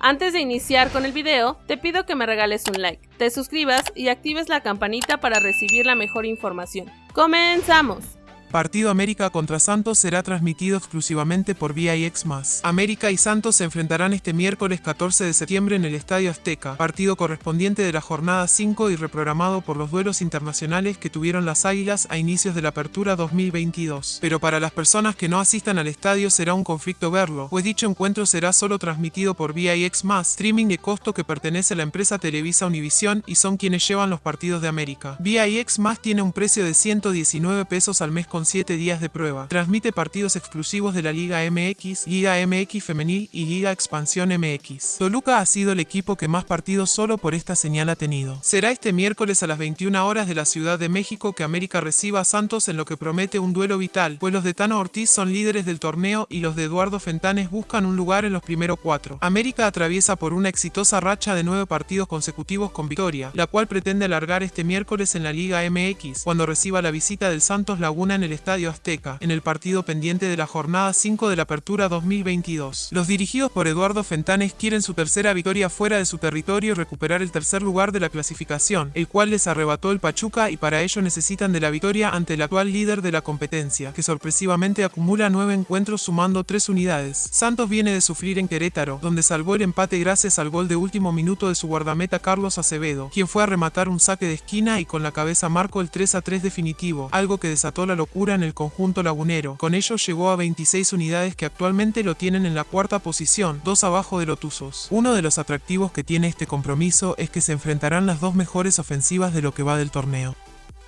Antes de iniciar con el video, te pido que me regales un like, te suscribas y actives la campanita para recibir la mejor información. ¡Comenzamos! Partido América contra Santos será transmitido exclusivamente por VIX+. América y Santos se enfrentarán este miércoles 14 de septiembre en el Estadio Azteca, partido correspondiente de la jornada 5 y reprogramado por los duelos internacionales que tuvieron las Águilas a inicios de la apertura 2022. Pero para las personas que no asistan al estadio será un conflicto verlo, pues dicho encuentro será solo transmitido por VIX+, streaming de costo que pertenece a la empresa Televisa Univisión y son quienes llevan los partidos de América. VIX+, tiene un precio de 119 pesos al mes con 7 días de prueba. Transmite partidos exclusivos de la Liga MX, Liga MX Femenil y Liga Expansión MX. Toluca ha sido el equipo que más partidos solo por esta señal ha tenido. Será este miércoles a las 21 horas de la Ciudad de México que América reciba a Santos en lo que promete un duelo vital, pues los de Tano Ortiz son líderes del torneo y los de Eduardo Fentanes buscan un lugar en los primeros cuatro. América atraviesa por una exitosa racha de nueve partidos consecutivos con victoria, la cual pretende alargar este miércoles en la Liga MX, cuando reciba la visita del Santos Laguna en el Estadio Azteca, en el partido pendiente de la jornada 5 de la Apertura 2022. Los dirigidos por Eduardo Fentanes quieren su tercera victoria fuera de su territorio y recuperar el tercer lugar de la clasificación, el cual les arrebató el Pachuca y para ello necesitan de la victoria ante el actual líder de la competencia, que sorpresivamente acumula nueve encuentros sumando tres unidades. Santos viene de sufrir en Querétaro, donde salvó el empate gracias al gol de último minuto de su guardameta Carlos Acevedo, quien fue a rematar un saque de esquina y con la cabeza marcó el 3 a 3 definitivo, algo que desató la locura en el conjunto lagunero. Con ello llegó a 26 unidades que actualmente lo tienen en la cuarta posición, dos abajo de Lotusos. Uno de los atractivos que tiene este compromiso es que se enfrentarán las dos mejores ofensivas de lo que va del torneo.